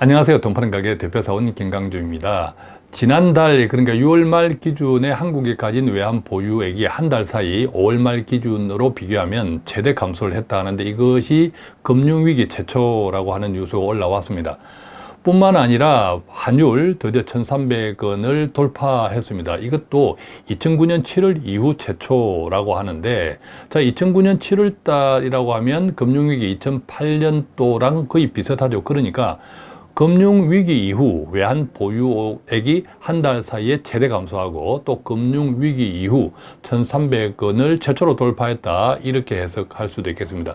안녕하세요. 돈 파는 가게 대표사원 김강주입니다. 지난달 그러니까 6월 말 기준에 한국이 가진 외환 보유액이 한 달 사이 5월 말 기준으로 비교하면 최대 감소를 했다 하는데 이것이 금융위기 최초라고 하는 뉴스가 올라왔습니다. 뿐만 아니라 환율 드디어 1,300원을 돌파했습니다. 이것도 2009년 7월 이후 최초라고 하는데 자 2009년 7월 달이라고 하면 금융위기 2008년도랑 거의 비슷하죠. 그러니까 금융위기 이후 외환 보유액이 한 달 사이에 최대 감소하고 또 금융위기 이후 1,300원을 최초로 돌파했다 이렇게 해석할 수도 있겠습니다.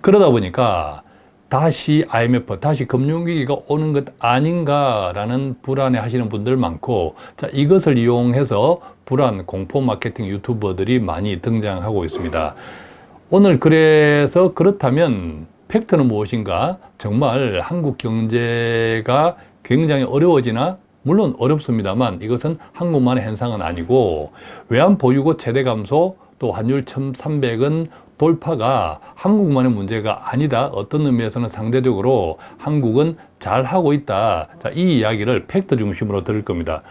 그러다 보니까 다시 IMF, 다시 금융위기가 오는 것 아닌가라는 불안해 하시는 분들 많고 자 이것을 이용해서 불안, 공포 마케팅 유튜버들이 많이 등장하고 있습니다. 오늘 그래서 그렇다면 팩트는 무엇인가? 정말 한국 경제가 굉장히 어려워지나? 물론 어렵습니다만 이것은 한국만의 현상은 아니고 외환 보유고 최대 감소 또 환율 1,300은 돌파가 한국만의 문제가 아니다. 어떤 의미에서는 상대적으로 한국은 잘하고 있다. 자, 이 이야기를 팩트 중심으로 들을 겁니다.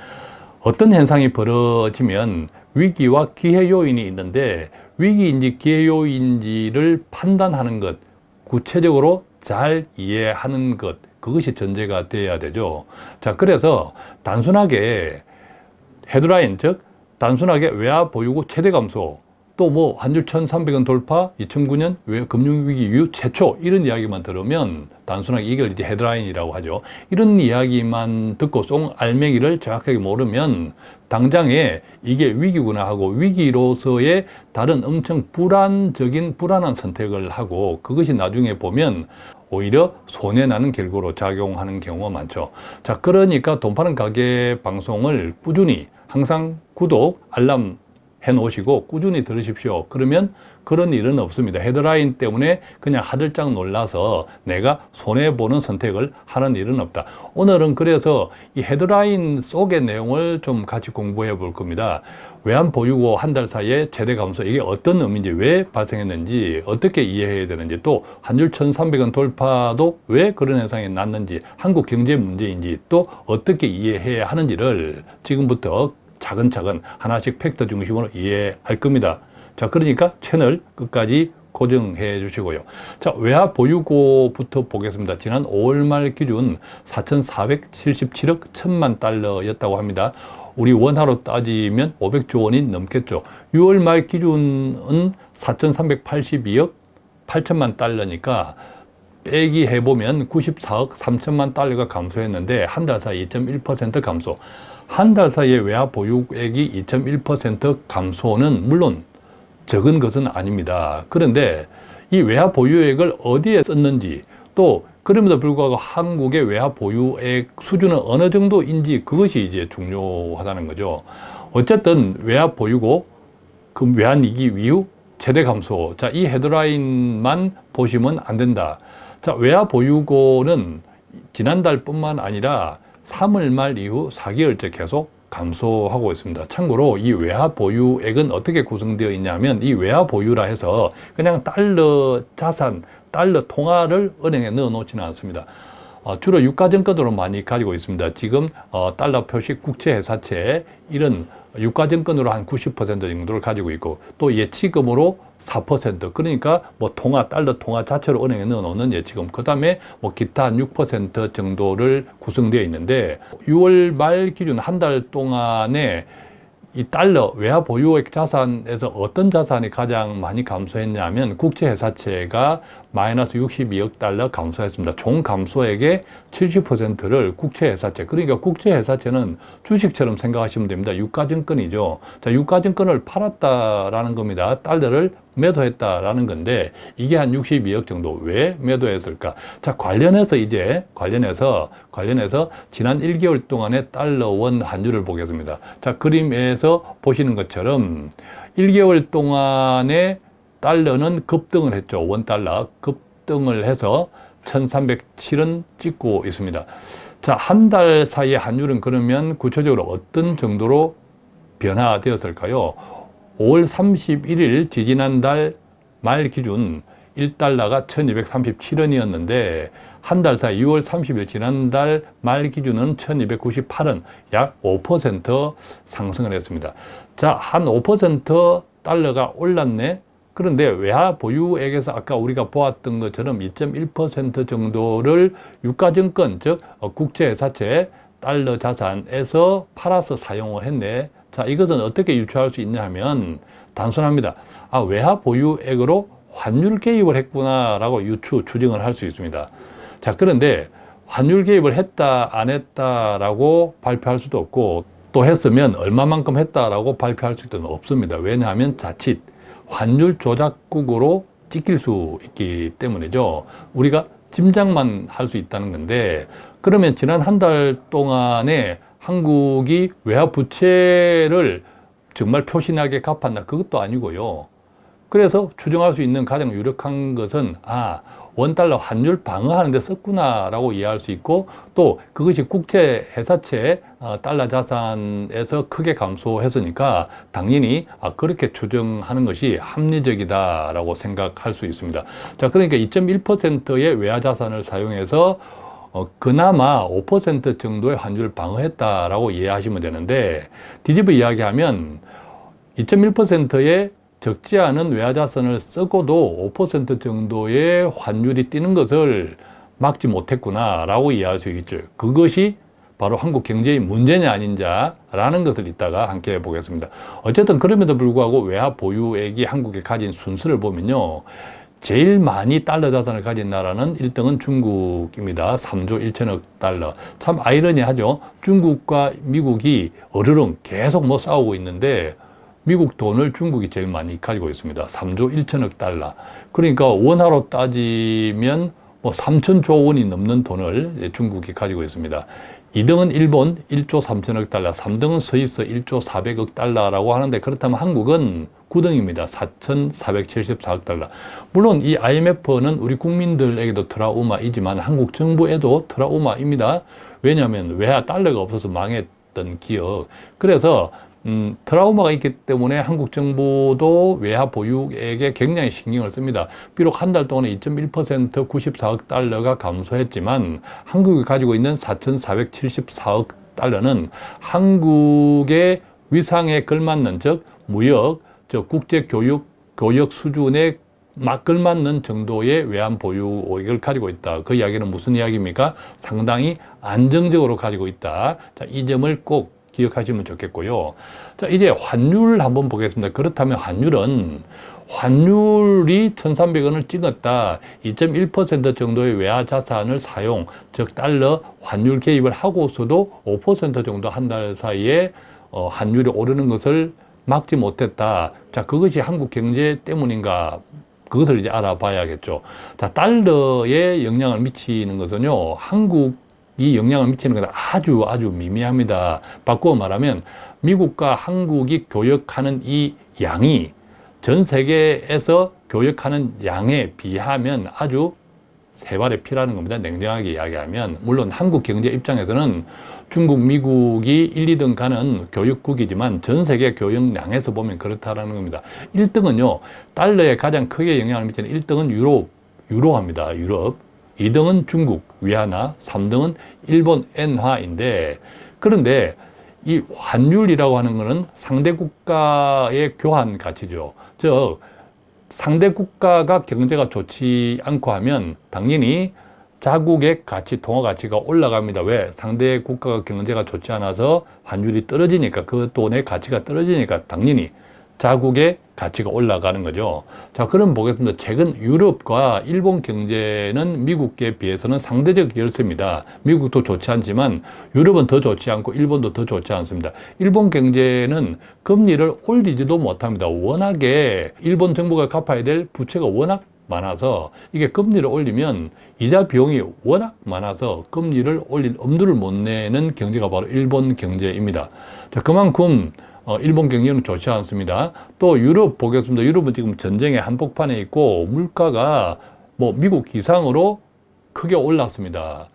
어떤 현상이 벌어지면 위기와 기회 요인이 있는데 위기인지 기회 요인지를 판단하는 것 구체적으로 잘 이해하는 것 그것이 전제가 돼야 되죠. 자 그래서 단순하게 헤드라인 즉 단순하게 외화 보유고 최대 감소 또 뭐 환율 1300원 돌파 2009년 금융위기 이후 최초 이런 이야기만 들으면 단순하게 이걸 이제 헤드라인이라고 하죠. 이런 이야기만 듣고 송 알맹이를 정확하게 모르면 당장에 이게 위기구나 하고 위기로서의 다른 엄청 불안적인 불안한 선택을 하고 그것이 나중에 보면 오히려 손해나는 결과로 작용하는 경우가 많죠. 자 그러니까 돈 파는 가게 방송을 꾸준히 항상 구독, 알람 해 놓으시고 꾸준히 들으십시오. 그러면 그런 일은 없습니다. 헤드라인 때문에 그냥 하들짝 놀라서 내가 손해보는 선택을 하는 일은 없다. 오늘은 그래서 이 헤드라인 속의 내용을 좀 같이 공부해 볼 겁니다. 외환 보유고 한 달 사이에 최대 감소 이게 어떤 의미인지 왜 발생했는지 어떻게 이해해야 되는지 또 환율 1300원 돌파도 왜 그런 현상이 났는지 한국 경제 문제인지 또 어떻게 이해해야 하는지를 지금부터 차근차근 하나씩 팩트 중심으로 이해할 겁니다. 자, 그러니까 채널 끝까지 고정해 주시고요. 자, 외화 보유고부터 보겠습니다. 지난 5월 말 기준 4,477억 1천만 달러였다고 합니다. 우리 원화로 따지면 500조 원이 넘겠죠. 6월 말 기준은 4,382억 8천만 달러니까 빼기 해보면 94억 3천만 달러가 감소했는데 한 달 사이 2.1% 감소. 한 달 사이에 외화 보유액이 2.1% 감소는 물론 적은 것은 아닙니다. 그런데 이 외화 보유액을 어디에 썼는지 또 그럼에도 불구하고 한국의 외화 보유액 수준은 어느 정도인지 그것이 이제 중요하다는 거죠. 어쨌든 외화 보유고 그 외환위기 이후 최대 감소 자 이 헤드라인만 보시면 안 된다. 자 외화 보유고는 지난달뿐만 아니라 3월 말 이후 4개월째 계속 감소하고 있습니다. 참고로 이 외화 보유액은 어떻게 구성되어 있냐면 이 외화 보유라 해서 그냥 달러 자산, 달러 통화를 은행에 넣어 놓지는 않습니다. 어, 주로 유가증권으로 많이 가지고 있습니다. 지금 어, 달러 표식 국채회사채 이런 유가증권으로 한 90% 정도를 가지고 있고 또 예치금으로 4% 그러니까 뭐 통화 달러 통화 자체로 은행에 넣어놓는 예치금 그 다음에 뭐 기타 한6% 정도를 구성되어 있는데 6월 말 기준 한 달 동안에 이 달러 외화 보유액 자산에서 어떤 자산이 가장 많이 감소했냐면 국채 회사채가 마이너스 62억 달러 감소했습니다. 총 감소액의 70%를 국채회사채 그러니까 국채회사채는 주식처럼 생각하시면 됩니다. 유가증권이죠. 자, 유가증권을 팔았다라는 겁니다. 달러를 매도했다라는 건데 이게 한 62억 정도 왜 매도했을까? 자 관련해서 이제 관련해서 관련해서 지난 1개월 동안의 달러 원 환율을 보겠습니다. 자 그림에서 보시는 것처럼 1개월 동안에 달러는 급등을 했죠. 원달러 급등을 해서 1307원 찍고 있습니다. 자, 한 달 사이에 환율은 그러면 구체적으로 어떤 정도로 변화되었을까요? 5월 31일 지지난달 말 기준 1달러가 1237원이었는데 한 달 사이 6월 30일 지난달 말 기준은 1298원 약 5% 상승을 했습니다. 자, 한 5% 달러가 올랐네. 그런데 외화 보유액에서 아까 우리가 보았던 것처럼 2.1% 정도를 유가증권 즉 국제회사채 달러 자산에서 팔아서 사용을 했네. 자, 이것은 어떻게 유추할 수 있냐 하면 단순합니다. 아, 외화 보유액으로 환율 개입을 했구나 라고 유추, 추정을 할 수 있습니다. 자, 그런데 환율 개입을 했다, 안 했다 라고 발표할 수도 없고 또 했으면 얼마만큼 했다라고 발표할 수도 없습니다. 왜냐하면 자칫 환율 조작국으로 찍힐 수 있기 때문이죠. 우리가 짐작만 할 수 있다는 건데 그러면 지난 한 달 동안에 한국이 외화 부채를 정말 표신하게 갚았나 그것도 아니고요. 그래서 추정할 수 있는 가장 유력한 것은 아 원달러 환율 방어하는 데 썼구나라고 이해할 수 있고 또 그것이 국제 회사채 어, 달러 자산에서 크게 감소했으니까 당연히 아, 그렇게 추정하는 것이 합리적이다라고 생각할 수 있습니다. 자 그러니까 2.1%의 외화 자산을 사용해서 어, 그나마 5% 정도의 환율을 방어했다라고 이해하시면 되는데 뒤집어 이야기하면 2.1%의 적지 않은 외화자산을 쓰고도 5% 정도의 환율이 뛰는 것을 막지 못했구나 라고 이해할 수 있죠. 그것이 바로 한국 경제의 문제냐 아닌자라는 것을 이따가 함께 보겠습니다. 어쨌든 그럼에도 불구하고 외화 보유액이 한국에 가진 순수를 보면요. 제일 많이 달러 자산을 가진 나라는 1등은 중국입니다. 3조 1천억 달러. 참 아이러니하죠. 중국과 미국이 어르렁 계속 뭐 싸우고 있는데 미국 돈을 중국이 제일 많이 가지고 있습니다. 3조 1천억 달러. 그러니까 원화로 따지면 뭐 3천조 원이 넘는 돈을 중국이 가지고 있습니다. 2등은 일본 1조 3천억 달러, 3등은 스위스 1조 400억 달러라고 하는데 그렇다면 한국은 9등입니다. 4,474억 달러. 물론 이 IMF는 우리 국민들에게도 트라우마이지만 한국 정부에도 트라우마입니다. 왜냐하면 외화 달러가 없어서 망했던 기업. 그래서 음, 트라우마가 있기 때문에 한국 정부도 외화 보유액에 굉장히 신경을 씁니다. 비록 한 달 동안에 2.1% 94억 달러가 감소했지만 한국이 가지고 있는 4,474억 달러는 한국의 위상에 걸맞는 즉 무역, 즉 국제교육, 교역 수준에 막 걸맞는 정도의 외환 보유액을 가지고 있다. 그 이야기는 무슨 이야기입니까? 상당히 안정적으로 가지고 있다. 자, 이 점을 꼭 기억하시면 좋겠고요. 자, 이제 환율 한번 보겠습니다. 그렇다면 환율은 환율이 1,300원을 찍었다. 2.1% 정도의 외화 자산을 사용, 즉 달러 환율 개입을 하고서도 5% 정도 한 달 사이에 어, 환율이 오르는 것을 막지 못했다. 자, 그것이 한국 경제 때문인가? 그것을 이제 알아봐야겠죠. 자, 달러에 영향을 미치는 것은요, 한국 이 영향을 미치는 건 아주 아주 미미합니다. 바꾸어 말하면 미국과 한국이 교역하는 이 양이 전 세계에서 교역하는 양에 비하면 아주 세 발의 피라는 겁니다. 냉정하게 이야기하면 물론 한국 경제 입장에서는 중국, 미국이 1, 2등 가는 교육국이지만 전 세계 교역량에서 보면 그렇다라는 겁니다. 1등은요. 달러에 가장 크게 영향을 미치는 1등은 유럽, 유로화입니다. 유럽. 2등은 중국 위안화, 3등은 일본 엔화인데 그런데 이 환율이라고 하는 것은 상대 국가의 교환 가치죠. 즉 상대 국가가 경제가 좋지 않고 하면 당연히 자국의 가치, 통화 가치가 올라갑니다. 왜? 상대 국가가 경제가 좋지 않아서 환율이 떨어지니까 그 돈의 가치가 떨어지니까 당연히 자국의 가치가 올라가는 거죠. 자, 그럼 보겠습니다. 최근 유럽과 일본 경제는 미국에 비해서는 상대적 열세입니다. 미국도 좋지 않지만 유럽은 더 좋지 않고 일본도 더 좋지 않습니다. 일본 경제는 금리를 올리지도 못합니다. 워낙에 일본 정부가 갚아야 될 부채가 워낙 많아서 이게 금리를 올리면 이자 비용이 워낙 많아서 금리를 올릴 엄두를 못 내는 경제가 바로 일본 경제입니다. 자, 그만큼 어, 일본 경제는 좋지 않습니다. 또 유럽 보겠습니다. 유럽은 지금 전쟁의 한복판에 있고 물가가 뭐 미국 이상으로 크게 올랐습니다.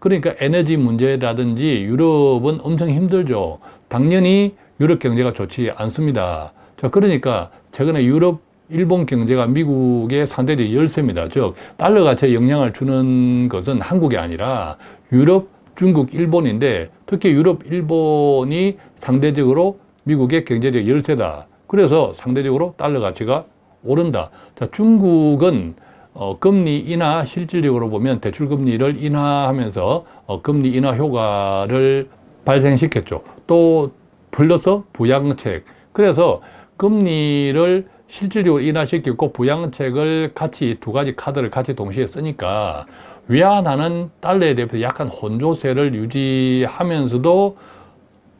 그러니까 에너지 문제라든지 유럽은 엄청 힘들죠. 당연히 유럽 경제가 좋지 않습니다. 자, 그러니까 최근에 유럽 일본 경제가 미국의 상대적 열세입니다. 즉 달러 가치에 영향을 주는 것은 한국이 아니라 유럽, 중국, 일본인데 특히 유럽, 일본이 상대적으로 미국의 경제적 열세다. 그래서 상대적으로 달러 가치가 오른다. 자, 중국은 어, 금리 인하 실질적으로 보면 대출 금리를 인하하면서 어, 금리 인하 효과를 발생시켰죠. 또 플러스 부양책. 그래서 금리를 실질적으로 인하시켰고 부양책을 같이 두 가지 카드를 같이 동시에 쓰니까 위안화는 달러에 대해서 약간 혼조세를 유지하면서도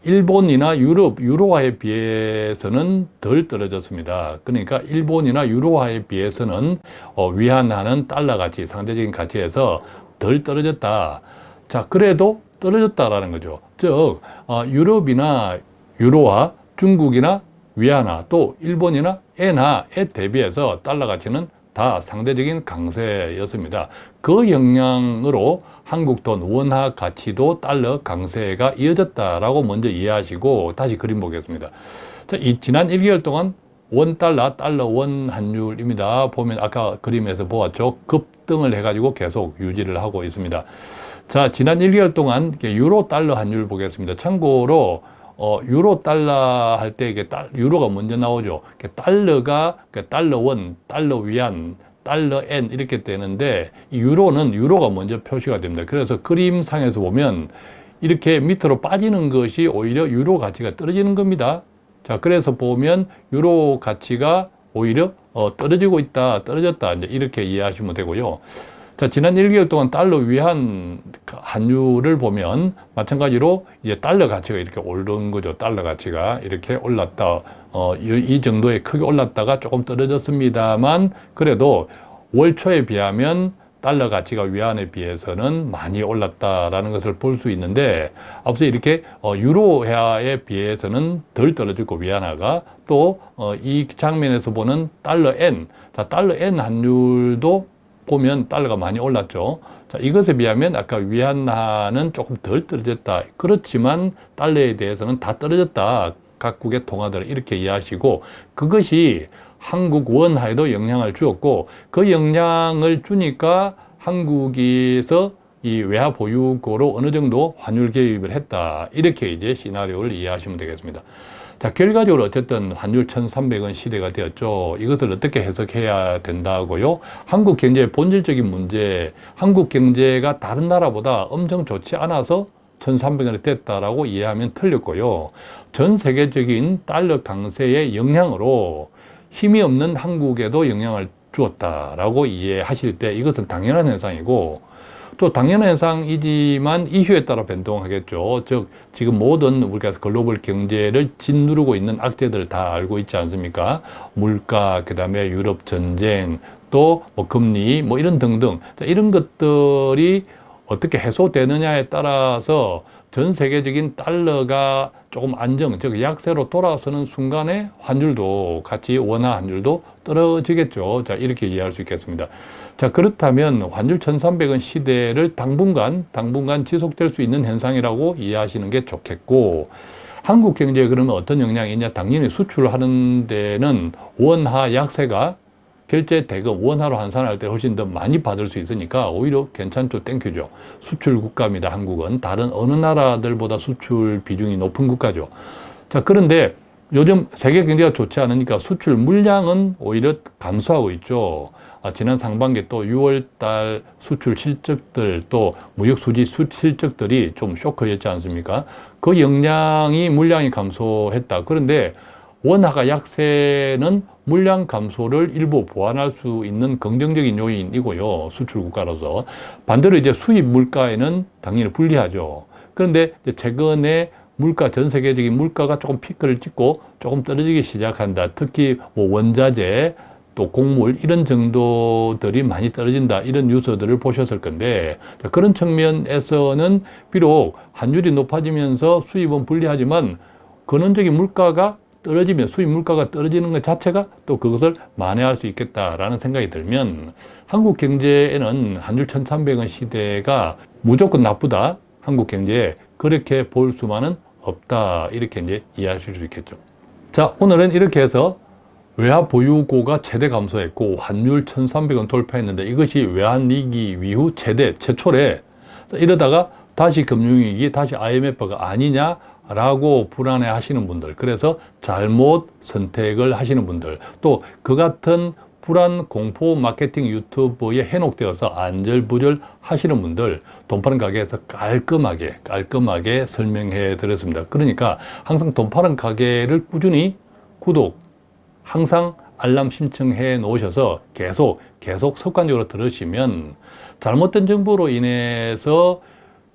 일본이나 유럽, 유로화에 비해서는 덜 떨어졌습니다. 그러니까 일본이나 유로화에 비해서는 어, 위안화는 달러 가치, 상대적인 가치에서 덜 떨어졌다. 자, 그래도 떨어졌다라는 거죠. 즉, 어, 유럽이나 유로화, 중국이나 위안화, 또 일본이나 엔화에 대비해서 달러 가치는 다 상대적인 강세였습니다. 그 영향으로 한국 돈 원화 가치도 달러 강세가 이어졌다라고 먼저 이해하시고 다시 그림 보겠습니다. 자, 이 지난 1개월 동안 원 달러, 달러 원 환율입니다. 보면 아까 그림에서 보았죠. 급등을 해가지고 계속 유지를 하고 있습니다. 자, 지난 1개월 동안 유로 달러 환율 보겠습니다. 참고로 어, 유로 달러 할 때 이게 달, 유로가 먼저 나오죠. 달러가 달러 원, 달러 위안, 달러 엔 이렇게 되는데 유로는 유로가 먼저 표시가 됩니다. 그래서 그림상에서 보면 이렇게 밑으로 빠지는 것이 오히려 유로 가치가 떨어지는 겁니다. 자, 그래서 보면 유로 가치가 오히려 어, 떨어지고 있다, 떨어졌다 이제 이렇게 이해하시면 되고요. 자, 지난 1개월 동안 달러 위한 환율을 보면 마찬가지로 이제 달러 가치가 이렇게 오른 거죠. 달러 가치가 이렇게 올랐다. 어, 이, 이 정도에 크게 올랐다가 조금 떨어졌습니다만 그래도 월 초에 비하면 달러 가치가 위안에 비해서는 많이 올랐다라는 것을 볼 수 있는데 앞서 이렇게 어, 유로화에 비해서는 덜 떨어지고 위안화가 또이 어, 장면에서 보는 달러 엔, 자 달러 엔 환율도 보면 달러가 많이 올랐죠. 자, 이것에 비하면 아까 위안화는 조금 덜 떨어졌다. 그렇지만 달러에 대해서는 다 떨어졌다. 각국의 통화들 이렇게 이해하시고 그것이 한국 원화에도 영향을 주었고 그 영향을 주니까 한국에서 이 외화 보유고로 어느 정도 환율 개입을 했다. 이렇게 이제 시나리오를 이해하시면 되겠습니다. 자, 결과적으로 어쨌든 환율 1,300원 시대가 되었죠. 이것을 어떻게 해석해야 된다고요? 한국 경제의 본질적인 문제, 한국 경제가 다른 나라보다 엄청 좋지 않아서 1,300원이 됐다라고 이해하면 틀렸고요. 전 세계적인 달러 강세의 영향으로 힘이 없는 한국에도 영향을 주었다라고 이해하실 때 이것은 당연한 현상이고 또 당연한 현상이지만 이슈에 따라 변동하겠죠. 즉 지금 모든 우리가 글로벌 경제를 짓누르고 있는 악재들을 다 알고 있지 않습니까? 물가, 그 다음에 유럽 전쟁, 또 뭐 금리, 뭐 이런 등등 이런 것들이 어떻게 해소되느냐에 따라서 전 세계적인 달러가 조금 안정, 즉 약세로 돌아서는 순간에 환율도 같이 원화 환율도 떨어지겠죠. 자, 이렇게 이해할 수 있겠습니다. 자, 그렇다면 환율 1300원 시대를 당분간, 당분간 지속될 수 있는 현상이라고 이해하시는 게 좋겠고, 한국 경제에 그러면 어떤 영향이 있냐? 당연히 수출하는 데는 원화 약세가 결제 대금 원화로 환산할 때 훨씬 더 많이 받을 수 있으니까 오히려 괜찮죠. thank you죠. 수출 국가입니다 한국은. 다른 어느 나라들보다 수출 비중이 높은 국가죠. 자 그런데 요즘 세계 경제가 좋지 않으니까 수출 물량은 오히려 감소하고 있죠. 아, 지난 상반기 또 6월달 수출 실적들 또 무역 수지 실적들이 좀 쇼크였지 않습니까? 그 영향이 물량이 감소했다. 그런데 원화가 약세는 물량 감소를 일부 보완할 수 있는 긍정적인 요인이고요. 수출 국가로서. 반대로 이제 수입 물가에는 당연히 불리하죠. 그런데 최근에 물가, 전 세계적인 물가가 조금 피크를 찍고 조금 떨어지기 시작한다. 특히 뭐 원자재, 또 곡물 이런 정도들이 많이 떨어진다 이런 뉴스들을 보셨을 건데 그런 측면에서는 비록 환율이 높아지면서 수입은 불리하지만 근원적인 물가가 떨어지면 수입 물가가 떨어지는 것 자체가 또 그것을 만회할 수 있겠다라는 생각이 들면 한국 경제에는 한줄 1300원 시대가 무조건 나쁘다. 한국 경제에 그렇게 볼 수만은 없다. 이렇게 이제 이해하실 수 있겠죠. 자 오늘은 이렇게 해서 외화 보유고가 최대 감소했고 환율 1,300원 돌파했는데 이것이 외환위기 이후 최대 최초래. 이러다가 다시 금융위기 다시 IMF가 아니냐 라고 불안해 하시는 분들 그래서 잘못 선택을 하시는 분들 또 그 같은 불안 공포 마케팅 유튜브에 해놓되어서 안절부절 하시는 분들 돈 파는 가게에서 깔끔하게 깔끔하게 설명해 드렸습니다. 그러니까 항상 돈 파는 가게를 꾸준히 구독 항상 알람 신청해 놓으셔서 계속 계속 습관적으로 들으시면 잘못된 정보로 인해서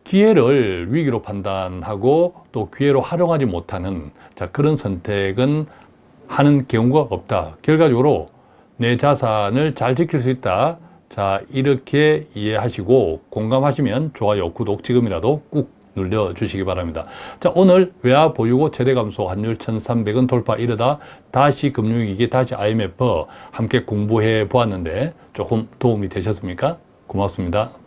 기회를 위기로 판단하고 또 기회로 활용하지 못하는 자 그런 선택은 하는 경우가 없다. 결과적으로 내 자산을 잘 지킬 수 있다. 자 이렇게 이해하시고 공감하시면 좋아요, 구독 지금이라도 꾹 눌러주시기 바랍니다. 자 오늘 외화 보유고 최대 감소 환율 1300원 돌파 이르다 다시 금융위기 다시 IMF 함께 공부해 보았는데 조금 도움이 되셨습니까? 고맙습니다.